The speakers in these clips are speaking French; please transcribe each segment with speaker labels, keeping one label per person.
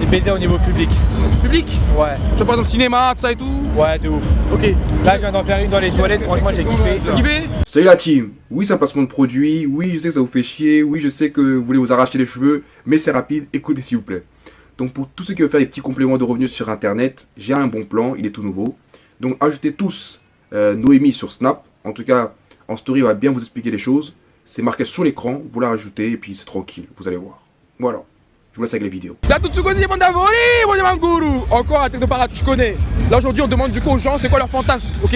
Speaker 1: C'est baiser au niveau public.
Speaker 2: Public
Speaker 1: Ouais.
Speaker 2: Tu vois par exemple cinéma, tout ça et tout
Speaker 1: Ouais, de ouf.
Speaker 2: Ok.
Speaker 1: Là, je viens d'en faire une dans les toilettes, franchement, j'ai kiffé.
Speaker 2: Kiffé
Speaker 3: Salut la team Oui, c'est un placement de produit, oui, je sais que ça vous fait chier, oui, je sais que vous voulez vous arracher les cheveux, mais c'est rapide, écoutez s'il vous plaît. Donc pour tous ceux qui veulent faire des petits compléments de revenus sur internet, j'ai un bon plan, il est tout nouveau. Donc ajoutez tous euh, Noémie sur Snap, en tout cas en story il va bien vous expliquer les choses. C'est marqué sur l'écran, vous la rajoutez et puis c'est tranquille, vous allez voir. Voilà, je vous laisse avec les vidéos.
Speaker 2: C'est à tout Tsukosi, mon Davoli, mon Yamanguru Encore un technoparade, tu connais. Là aujourd'hui on demande du coup aux gens c'est quoi leur fantasme, ok?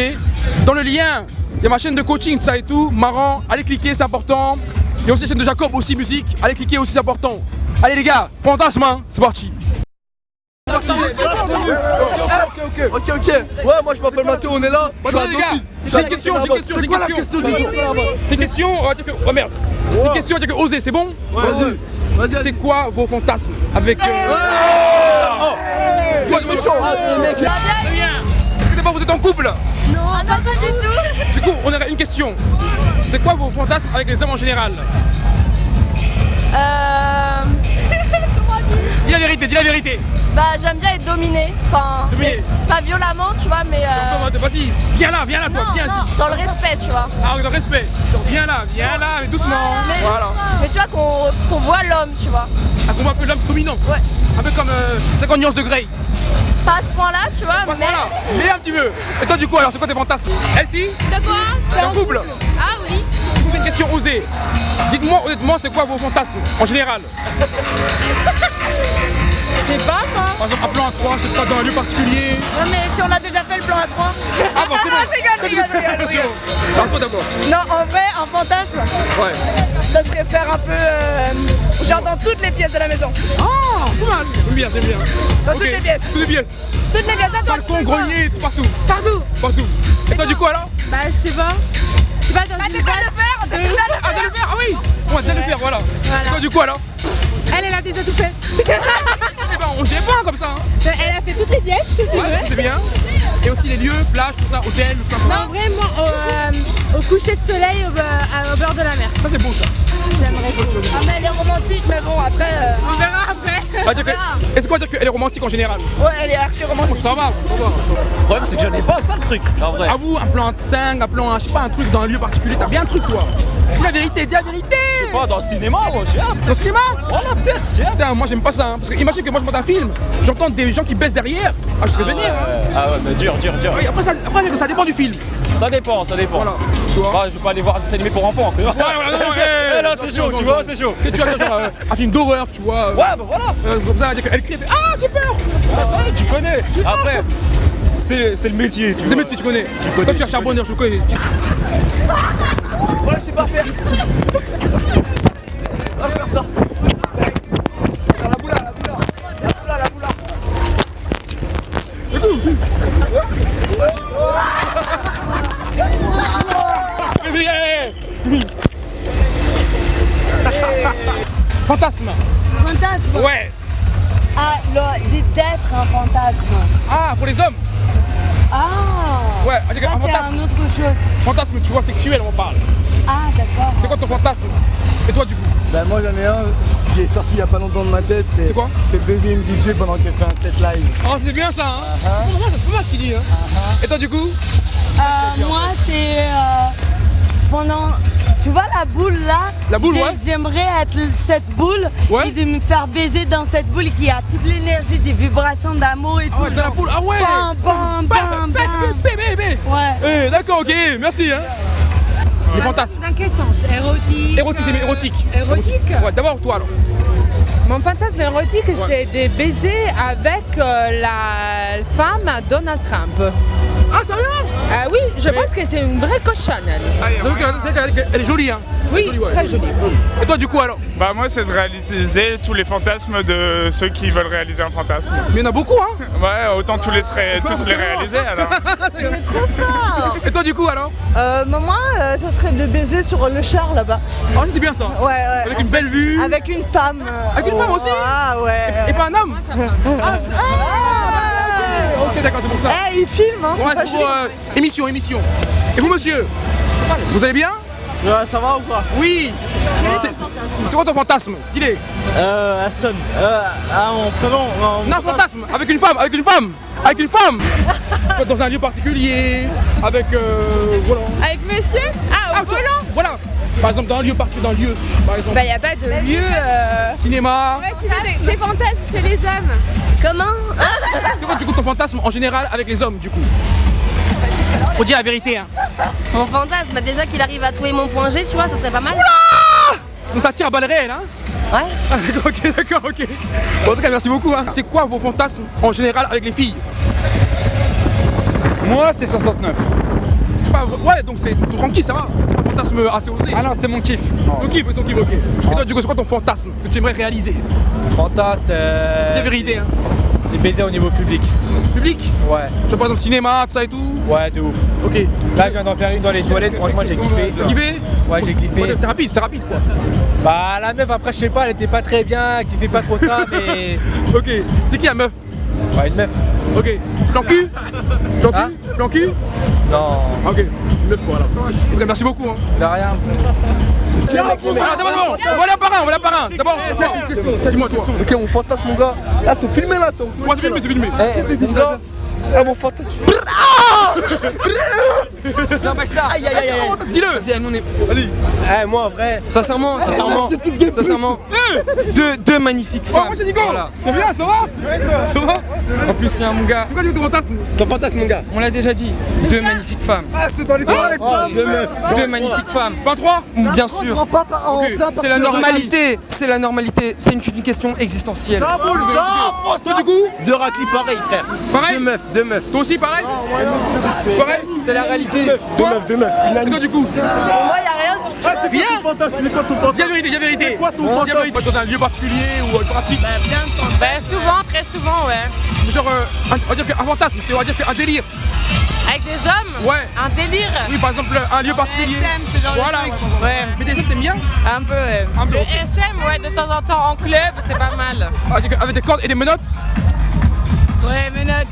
Speaker 2: Dans le lien, il y a ma chaîne de coaching, tout ça et tout, marrant, allez cliquer, c'est important. Il y a aussi la chaîne de Jacob, aussi musique, allez cliquer aussi, c'est important. Allez les gars, fantasme, hein, c'est parti C'est parti Ok, ok, ok, ok.
Speaker 4: Ouais, moi je m'appelle Mathéo, on est là.
Speaker 2: Attendez les gars, j'ai une question, j'ai une question, j'ai une question. C'est une question, on va dire que. Oh merde C'est une question, dire que oser, c'est bon
Speaker 4: Vas-y.
Speaker 2: C'est quoi vos fantasmes avec. Euh... Sois méchant Est-ce que d'abord vous êtes en couple
Speaker 5: Non, pas du tout.
Speaker 2: Du coup, on aurait une question. C'est quoi vos fantasmes avec les hommes en général?
Speaker 5: Euh...
Speaker 2: Dis la vérité, dis la vérité
Speaker 5: Bah j'aime bien être dominée. Enfin,
Speaker 2: Dominée.
Speaker 5: pas violemment, tu vois, mais... euh,
Speaker 2: Vas-y, viens là, viens là, toi,
Speaker 5: Non,
Speaker 2: viens
Speaker 5: non,
Speaker 2: ici
Speaker 5: dans le respect, tu vois.
Speaker 2: Ah, avec le respect Genre, viens là, viens là, mais doucement
Speaker 5: Mais,
Speaker 2: Voilà
Speaker 5: mais tu vois qu'on voit l'homme, tu vois.
Speaker 2: Ah, qu'on voit un peu l'homme dominant
Speaker 5: Ouais.
Speaker 2: Un peu comme euh, 50 nuances de Grey
Speaker 5: Pas à ce point-là, tu vois, mais...
Speaker 2: Voilà, mais un petit peu Et toi, du coup, alors, c'est quoi tes fantasmes? Elsie
Speaker 5: De quoi?
Speaker 2: T'es en couple
Speaker 5: Ah oui.
Speaker 2: C'est une question osée. Dites-moi honnêtement, c'est quoi vos fantasmes en général?
Speaker 5: Je sais pas, moi.
Speaker 2: Par exemple, un plan à 3, je sais pas, dans un lieu particulier.
Speaker 6: Non mais si on a déjà fait le plan à 3
Speaker 2: Ah bon, c'est bon.
Speaker 6: Non, je rigole, je rigole, je rigole,
Speaker 2: d'abord.
Speaker 6: Non en vrai un fantasme
Speaker 2: Ouais.
Speaker 6: ça serait faire un peu euh, genre dans toutes les pièces de la maison
Speaker 2: Ah, pas mal. J'aime bien, j'aime bien.
Speaker 6: Dans toutes les pièces
Speaker 2: Toutes les pièces.
Speaker 6: Toutes les pièces à toi tu
Speaker 2: Balcon, grenier, tout partout.
Speaker 6: Partout
Speaker 2: Partout. Et toi, du coup, alors
Speaker 5: Bah je sais pas. Je sais pas, dans une
Speaker 6: déjà le faire T'as déjà le
Speaker 2: Ah, déjà le faire Ah oui On va déjà le faire, voilà. Et toi, du coup, alors
Speaker 5: Elle, elle a déjà tout fait.
Speaker 2: On dirait pas comme ça. Hein.
Speaker 5: Elle a fait toutes les pièces, c'est
Speaker 2: Ouais, c'est bien. Et aussi les lieux, plage, tout ça, hôtel, tout ça. ça va
Speaker 5: Non, vraiment, au, euh, au coucher de soleil au, au bord de la mer.
Speaker 2: Ça, c'est beau, ça.
Speaker 5: J'aimerais beaucoup.
Speaker 6: Ah mais elle est romantique mais bon après euh,
Speaker 5: On verra après.
Speaker 2: Que- Est-ce qu'on va dire qu'elle est romantique en général?
Speaker 6: Ouais elle est archi romantique
Speaker 2: Ça va, ça va.
Speaker 4: Le problème, c'est que j'en ai pas, ça le truc. En vrai.
Speaker 2: À vous, un plan 5, un plan, je sais pas, un truc dans un lieu particulier, t'as bien un truc toi. Dis la vérité, dis la vérité
Speaker 4: Pas dans le cinéma, moi, j'ai hâte.
Speaker 2: Dans le cinéma?
Speaker 4: Voilà, peut-être, j'ai hâte.
Speaker 2: Putain, moi j'aime pas ça, hein, parce que imagine que moi je monte un film, j'entends des gens qui baissent derrière, ah je serais venir. hein.
Speaker 4: Ouais, Ah ouais, mais dur, dur, dur.
Speaker 2: Oui, après, ça, après ça dépend du film.
Speaker 4: Ça dépend, ça dépend.
Speaker 2: Voilà, tu vois.
Speaker 4: Bah, je vais pas aller voir un dessin animé pour enfants. Ouais,
Speaker 2: non, ouais,
Speaker 4: Eh, là, c'est
Speaker 2: ouais,
Speaker 4: chaud,
Speaker 2: ouais,
Speaker 4: tu
Speaker 2: ouais.
Speaker 4: vois, c'est chaud.
Speaker 2: Tu vois, genre, euh, un film d'horreur, tu vois.
Speaker 4: Ouais, bah voilà.
Speaker 2: euh, comme ça, elle crie, elle fait Ah, j'ai peur
Speaker 4: Ouais, tu connais. Après, c'est c'est le métier. tu
Speaker 2: C'est
Speaker 4: vois.
Speaker 2: métier, tu connais.
Speaker 4: connais,
Speaker 2: Toi, tu es un
Speaker 4: tu
Speaker 2: charbonneur, je le connais.
Speaker 4: Ouais, je sais pas faire. On va faire ça. La boula, la boula. La boula, la boula.
Speaker 2: Fantasme
Speaker 7: Fantasme
Speaker 2: Ouais
Speaker 7: Ah,
Speaker 2: pour les hommes
Speaker 7: Ah
Speaker 2: Ouais, on dit un
Speaker 7: c'est
Speaker 2: fantasme.
Speaker 7: un autre chose.
Speaker 2: Fantasme, tu vois, sexuel, on parle.
Speaker 7: Ah, d'accord.
Speaker 2: C'est quoi ton fantasme? Et toi, du coup?
Speaker 8: Bah moi j'en ai un qui est sorti il y a pas longtemps de ma tête, c'est
Speaker 2: C'est quoi?
Speaker 8: C'est baiser une DJ pendant qu'elle fait un set live.
Speaker 2: Oh, c'est bien ça, hein C'est pour moi, ça se peut pas ce qu'il dit, hein Et toi, du coup?
Speaker 7: Euh, moi, c'est euh, pendant. Tu vois la boule là
Speaker 2: La boule, ouais.
Speaker 7: J'aimerais être cette boule
Speaker 2: Ouais.
Speaker 7: et de me faire baiser dans cette boule qui a toute l'énergie des vibrations d'amour et
Speaker 2: Ah
Speaker 7: tout.
Speaker 2: ouais, dans la boule, ah ouais
Speaker 7: Bam, bam, bam, bam.
Speaker 2: Bébé, bébé
Speaker 7: Ouais.
Speaker 2: Eh, d'accord, ok, merci, hein Les fantasmes
Speaker 9: Dans quel sens? Érotique
Speaker 2: Érotique, c'est érotique
Speaker 9: Érotique?
Speaker 2: Ouais, d'abord, toi, alors
Speaker 9: Mon fantasme érotique, c'est de baiser avec euh, la femme Donald Trump.
Speaker 2: Ah, sérieux?
Speaker 9: Ah oui, je pense que c'est une vraie cochonne. elle.
Speaker 2: Elle est jolie, hein
Speaker 9: Oui, très jolie.
Speaker 2: Et toi, du coup, alors
Speaker 10: Bah moi c'est de réaliser tous les fantasmes de ceux qui veulent réaliser un fantasme.
Speaker 2: Mais il y en a beaucoup, hein.
Speaker 10: Ouais, autant tous les, tous les réaliser alors.
Speaker 6: Trop fort.
Speaker 2: Et toi, du coup, alors
Speaker 6: euh, Moi euh, ça serait de baiser sur le char là-bas.
Speaker 2: Ah, c'est bien ça.
Speaker 6: Ouais ouais.
Speaker 2: Avec une belle vue.
Speaker 6: Avec une femme euh,
Speaker 2: Avec une femme aussi
Speaker 6: Ah ouais.
Speaker 2: Et pas un homme Ah, ah, Ok, d'accord, c'est pour ça.
Speaker 6: Eh il filme hein, c'est
Speaker 2: Ouais,
Speaker 6: pas
Speaker 2: c'est pour euh, émission, émission. Et vous, monsieur Vous allez bien
Speaker 8: Ouais, ça va ou quoi
Speaker 2: Oui C'est quoi ton fantasme Dis-le
Speaker 8: Euh, Aston. Euh, ah, en prénom.
Speaker 2: Non, fantasme Avec une femme Avec une femme Avec une femme Dans un lieu particulier Avec. Euh, voilà.
Speaker 5: Avec monsieur Ah, au
Speaker 2: tu-
Speaker 5: volant
Speaker 2: Voilà Par exemple, dans un lieu particulier, dans un lieu, par exemple.
Speaker 5: Bah, y a pas de lieu. euh,
Speaker 2: Cinéma
Speaker 5: Ouais, tu veux des, fantasmes chez les hommes.
Speaker 7: Comment
Speaker 2: C'est quoi du coup ton fantasme en général avec les hommes du coup? Faut dire la vérité hein
Speaker 7: Mon fantasme, bah déjà qu'il arrive à trouver mon point G, tu vois, ça serait pas mal.
Speaker 2: Donc ça tire à balles réelles hein
Speaker 7: Ouais.
Speaker 2: Ah, d'accord, ok, d'accord, ok. Bon, en tout cas, merci beaucoup. Hein. C'est quoi vos fantasmes en général avec les filles
Speaker 1: Moi, c'est 69.
Speaker 2: C'est pas. Ouais, donc c'est tranquille, ça va. C'est pas un fantasme assez osé.
Speaker 1: Ah non, c'est mon kiff.
Speaker 2: Ton kiff, c'est ton kiff, ok. Et toi, du coup, c'est quoi ton fantasme que tu aimerais réaliser
Speaker 1: Fantasme, euh,
Speaker 2: vérité, hein.
Speaker 1: C'est baiser au niveau public.
Speaker 2: Public
Speaker 1: Ouais,
Speaker 2: Tu vois, par exemple, cinéma, tout ça et tout
Speaker 1: ouais, de ouf.
Speaker 2: Ok.
Speaker 1: Là, je viens d'en faire une dans les toilettes, franchement, j'ai kiffé.
Speaker 2: T'as kiffé
Speaker 1: Ouais, j'ai kiffé.
Speaker 2: Ouais, C'est rapide, c'est rapide quoi.
Speaker 1: Bah, la meuf, après, je sais pas, elle était pas très bien, elle kiffait pas trop ça, mais.
Speaker 2: Ok. C'était qui la meuf?
Speaker 1: Ouais, une meuf.
Speaker 2: Ok. Plan cul? Plan cul?
Speaker 1: Hein?
Speaker 2: Plan cul?
Speaker 1: Non,
Speaker 2: Ok. Une meuf quoi alors. En tout cas, merci beaucoup. Hein.
Speaker 1: de rien.
Speaker 2: Alors, d'abord, d'abord, on va aller un par un, on par un. D'abord, dis-moi toi.
Speaker 8: Ok, mon fantasme, mon gars. Là, c'est filmé là, c'est
Speaker 2: Moi, c'est filmé, c'est filmé.
Speaker 8: Eh, mon gars. Ah, mon fantasme.
Speaker 4: Non, pas que ça. Aïe, aïe, aïe, aïe.
Speaker 2: Dis-le.
Speaker 4: Vas-y, nous on est.
Speaker 2: Vas-y.
Speaker 4: Eh, moi, en vrai, sincèrement, sincèrement,
Speaker 8: des putes.
Speaker 4: sincèrement, deux, deux magnifiques
Speaker 2: Oh,
Speaker 4: femmes.
Speaker 2: moi j'ai dit go C'est bien, ça va Ça va
Speaker 4: En plus, c'est un mon gars.
Speaker 2: C'est quoi ton fantasme
Speaker 8: Ton fantasme, mon gars.
Speaker 4: On l'a déjà dit. Deux magnifiques femmes.
Speaker 8: Ah, c'est dans les toilettes. Deux meufs.
Speaker 4: Deux magnifiques femmes.
Speaker 2: 23
Speaker 4: Bien sûr. C'est la normalité. C'est la normalité. C'est une, une question existentielle.
Speaker 8: Ça boule, ça
Speaker 2: Toi du coup
Speaker 4: Deux raclis pareil, frère.
Speaker 2: Pareil
Speaker 4: Deux meufs, deux meufs.
Speaker 2: Toi aussi pareil Pareil
Speaker 4: C'est la réalité.
Speaker 8: Deux meufs, deux meufs.
Speaker 2: Et toi du coup
Speaker 7: Moi, y a rien.
Speaker 8: Ah, c'est quoi ton fantasme? C'est quoi ton fantasme?
Speaker 2: La vérité,
Speaker 8: C'est quoi ton fantasme?
Speaker 2: Dans un lieu particulier ou euh, pratique
Speaker 9: Bah, souvent, très souvent, ouais.
Speaker 2: Genre, euh, on va dire qu'un fantasme, c'est on va dire qu'un délire
Speaker 9: Avec des hommes?
Speaker 2: Ouais
Speaker 9: Un délire?
Speaker 2: Oui par exemple un lieu particulier
Speaker 9: SM, ce genre de
Speaker 2: Voilà
Speaker 9: truc.
Speaker 2: ouais. Mais des hommes t'aimes bien?
Speaker 9: Un peu, ouais.
Speaker 2: Un peu,
Speaker 9: Le. SM, ouais, de temps en temps en club, c'est pas mal.
Speaker 2: Avec des cordes et des menottes
Speaker 9: Ouais, menottes,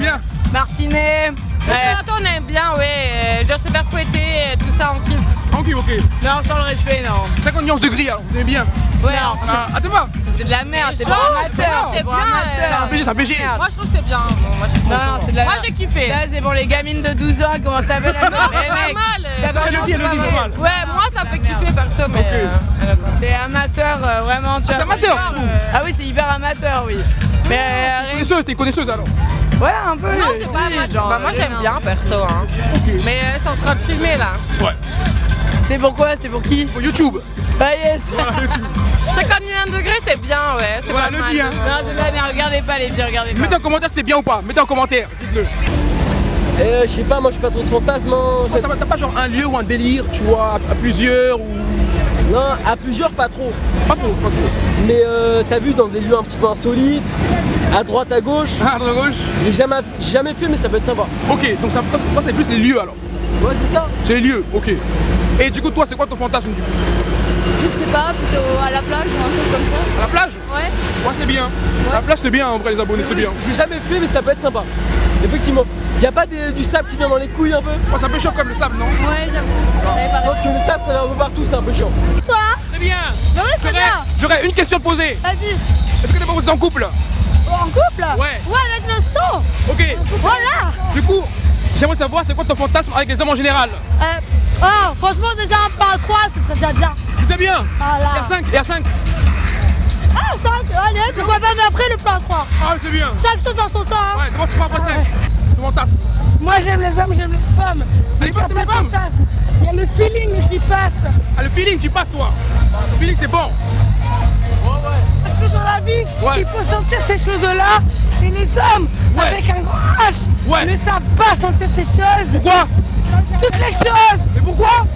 Speaker 2: bien?
Speaker 9: martinet. En temps, on aime bien, ouais. euh, Genre se faire fouetter, euh, tout ça, on kiffe.
Speaker 2: Ok ok
Speaker 9: Non, sans le respect, non.
Speaker 2: 50 nuances de gris alors, vous aimez bien
Speaker 9: Ouais, non.
Speaker 2: Ah, attends pas
Speaker 9: C'est de la merde, c'est pas
Speaker 2: c'est
Speaker 9: amateur, c'est
Speaker 2: bien, c'est un BG, c'est un BG.
Speaker 9: Moi, je trouve que c'est bien. Moi,
Speaker 5: Non, non, c'est de la
Speaker 9: Moi,
Speaker 5: merde.
Speaker 9: j'ai kiffé.
Speaker 5: Ça, c'est pour les gamines de 12 ans qui commencent à faire la
Speaker 9: Non, c'est pas mal.
Speaker 2: C'est.
Speaker 9: Ouais, moi, ça fait kiffer perso, mais. euh,
Speaker 5: C'est amateur, euh, vraiment. tu
Speaker 2: c'est
Speaker 5: vois.
Speaker 2: amateur, trouves
Speaker 5: Ah oui, c'est hyper amateur, oui. Mais euh,
Speaker 2: Connaisseuse, t'es connaisseuse alors
Speaker 5: ouais, un peu.
Speaker 9: Non, c'est pas
Speaker 5: genre,
Speaker 9: Bah, moi, j'aime bien perso. Hein. Mais euh, c'est en train de filmer là.
Speaker 2: Ouais
Speaker 5: C'est pourquoi C'est pour qui?
Speaker 2: Pour YouTube
Speaker 5: Ah yes
Speaker 9: 51 degrés, c'est bien, ouais. C'est
Speaker 2: Voilà,
Speaker 9: pas
Speaker 2: le
Speaker 9: mal.
Speaker 2: dis, hein.
Speaker 5: Non, c'est merde, regardez pas les filles, regardez pas.
Speaker 2: Mettez en commentaire si c'est bien ou pas, mettez en commentaire, dites-le
Speaker 11: Euh, je sais pas, moi je suis pas trop de fantasme. hein.
Speaker 2: T'as pas- genre un lieu ou un délire, tu vois, à plusieurs ou...
Speaker 11: Non, à plusieurs pas trop.
Speaker 2: Pas trop, pas trop.
Speaker 11: Mais euh, t'as vu dans des lieux un petit peu insolites, à droite, à gauche.
Speaker 2: Ah, à droite, à gauche
Speaker 11: J'ai jamais, jamais fait, mais ça peut être sympa.
Speaker 2: Ok, donc ça, toi c'est plus les lieux alors
Speaker 11: Ouais, c'est ça.
Speaker 2: C'est les lieux, ok. Et du coup, toi, c'est quoi ton fantasme du coup?
Speaker 5: Je sais pas, plutôt à la plage ou un truc comme ça.
Speaker 2: À la plage?
Speaker 5: Ouais.
Speaker 2: Ouais, c'est bien. La plage, c'est bien en vrai, les abonnés, c'est bien.
Speaker 11: J'ai jamais fait, mais ça peut être sympa. Effectivement. Y a pas du sable qui vient dans les couilles un peu?
Speaker 2: Oh, c'est un peu chaud comme le sable, non?
Speaker 5: Ouais, j'avoue.
Speaker 11: Parce que le sable ça va un peu partout, c'est un peu chiant.
Speaker 5: Toi?
Speaker 2: C'est bien
Speaker 5: ouais, c'est
Speaker 2: J'aurais-
Speaker 5: bien.
Speaker 2: J'aurais une question à te poser.
Speaker 5: Vas-y.
Speaker 2: Est-ce que t'es pas posé en couple?
Speaker 5: En couple?
Speaker 2: Ouais.
Speaker 5: Ouais, avec le son
Speaker 2: Ok.
Speaker 5: Voilà
Speaker 2: Du coup, j'aimerais savoir c'est quoi ton fantasme avec les hommes en général?
Speaker 5: Euh, Oh, franchement, déjà un plan à 3, ce serait déjà bien.
Speaker 2: C'est bien?
Speaker 5: Voilà.
Speaker 2: Et à 5 Et à 5
Speaker 5: Ah, 5, allez, pourquoi pas, mais après le plan à 3.
Speaker 2: Ah, c'est bien
Speaker 5: Chaque chose en son temps. hein.
Speaker 2: Ouais, d'abord tu prends après 5. Ton fantasme.
Speaker 12: Moi j'aime les hommes, j'aime les femmes.
Speaker 2: Allez, pas
Speaker 12: Il y a
Speaker 2: les
Speaker 12: pas de
Speaker 2: femmes?
Speaker 12: Il y a le feeling qui passe.
Speaker 2: Ah, le feeling, tu passes toi Le feeling, c'est bon
Speaker 12: Parce que dans la vie,
Speaker 2: Ouais.
Speaker 12: il faut sentir ces choses-là. Et les hommes,
Speaker 2: Ouais.
Speaker 12: avec un grand H,
Speaker 2: Ouais.
Speaker 12: ne savent pas sentir ces choses.
Speaker 2: Pourquoi?
Speaker 12: Toutes les choses.
Speaker 2: Mais pourquoi?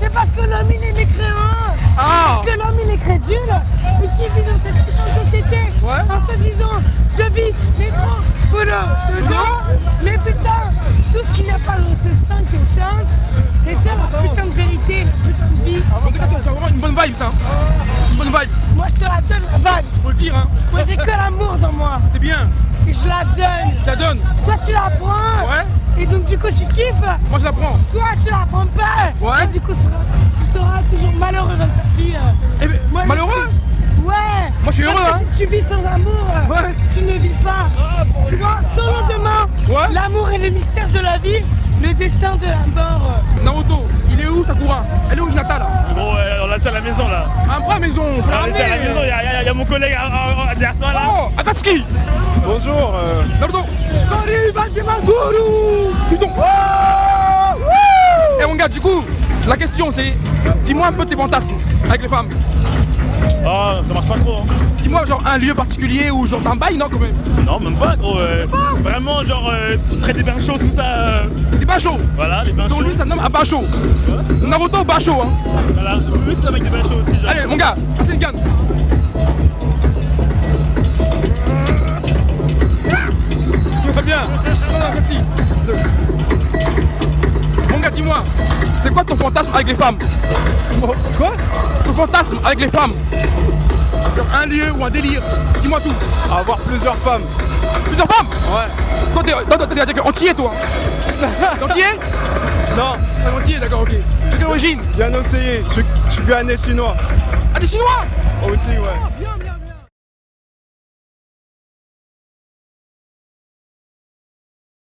Speaker 12: C'est parce que l'homme il est mécréant. Parce que l'homme il est crédule et qui vit dans cette putain de société
Speaker 2: Ouais.
Speaker 12: en se disant je vis métro, boulot, dedans, mais putain, tout ce qui n'a pas dans ces cinq essences, c'est ça la putain de vérité, la putain de vie.
Speaker 2: En tout cas, tu as vraiment une bonne vibe, ça Une bonne vibe,
Speaker 12: Moi je te la donne la vibe.
Speaker 2: faut le dire, hein
Speaker 12: Moi j'ai que l'amour dans moi
Speaker 2: C'est bien,
Speaker 12: et je la donne.
Speaker 2: je la donne
Speaker 12: Soit tu la prends
Speaker 2: Ouais
Speaker 12: Et donc du coup tu kiffes.
Speaker 2: Moi je la prends.
Speaker 12: Soit tu la prends pas.
Speaker 2: Ouais.
Speaker 12: Et du coup tu seras toujours suis Parce
Speaker 2: heureux,
Speaker 12: que
Speaker 2: hein.
Speaker 12: Si tu vis sans amour,
Speaker 2: Ouais.
Speaker 12: tu ne vis pas. Tu vois, sans lendemain,
Speaker 2: Ouais.
Speaker 12: l'amour est le mystère de la vie, le destin de la mort.
Speaker 2: Naruto, il est où Sakura? Elle est où Hinata là?
Speaker 10: Gros, euh, on l'a laissé à la maison là.
Speaker 2: Un bras à maison, faut la
Speaker 10: à la maison, il y, a- y y mon collègue ah, ah, ah, derrière toi là.
Speaker 2: Oh, Akatsuki
Speaker 8: Bonjour. euh,
Speaker 2: Naruto Putain Eh mon gars, du coup, la question c'est, dis-moi un peu tes fantasmes avec les femmes.
Speaker 10: Oh, ça marche pas trop. hein.
Speaker 2: Dis-moi genre un lieu particulier ou genre un bail, non quand même?
Speaker 10: Non, même pas gros. euh, vraiment, genre, euh, près des bains chauds, tout ça. euh,
Speaker 2: Des bains chauds?
Speaker 10: Voilà, les bains
Speaker 2: Donc
Speaker 10: chauds.
Speaker 2: lui ça nomme un bain chaud. Naruto, bain chaud hein.
Speaker 10: Voilà, plus avec des bains chauds aussi. Genre.
Speaker 2: Allez mon gars, c'est une gagne. Très bien. Non, non, merci. Gars, dis-moi, c'est quoi ton fantasme avec les femmes Quoi Ton fantasme avec les femmes Un lieu ou un délire Dis-moi tout.
Speaker 8: avoir plusieurs femmes.
Speaker 2: Plusieurs femmes
Speaker 8: Ouais.
Speaker 2: Toi, t'es entier, toi T'es entier
Speaker 8: Non,
Speaker 2: T'es entier, d'accord, ok. De quelle origine
Speaker 8: bien essayé. Je, je suis ghanéen chinois.
Speaker 2: Ah, des Chinois
Speaker 8: Aussi, ouais.
Speaker 2: Bien,